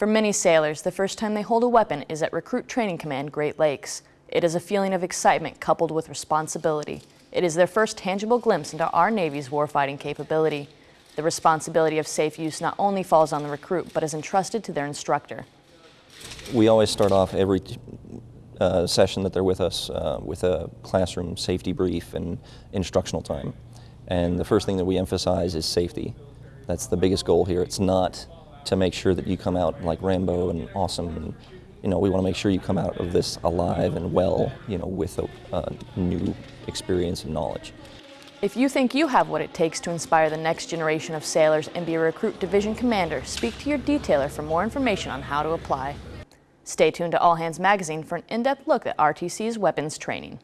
For many sailors, the first time they hold a weapon is at Recruit Training Command Great Lakes. It is a feeling of excitement coupled with responsibility. It is their first tangible glimpse into our Navy's warfighting capability. The responsibility of safe use not only falls on the recruit, but is entrusted to their instructor. We always start off every uh, session that they're with us uh, with a classroom safety brief and instructional time. And the first thing that we emphasize is safety. That's the biggest goal here. It's not to make sure that you come out like Rambo and awesome. And, you know, we want to make sure you come out of this alive and well, you know, with a, a new experience and knowledge. If you think you have what it takes to inspire the next generation of sailors and be a recruit division commander, speak to your detailer for more information on how to apply. Stay tuned to All Hands Magazine for an in-depth look at RTC's weapons training.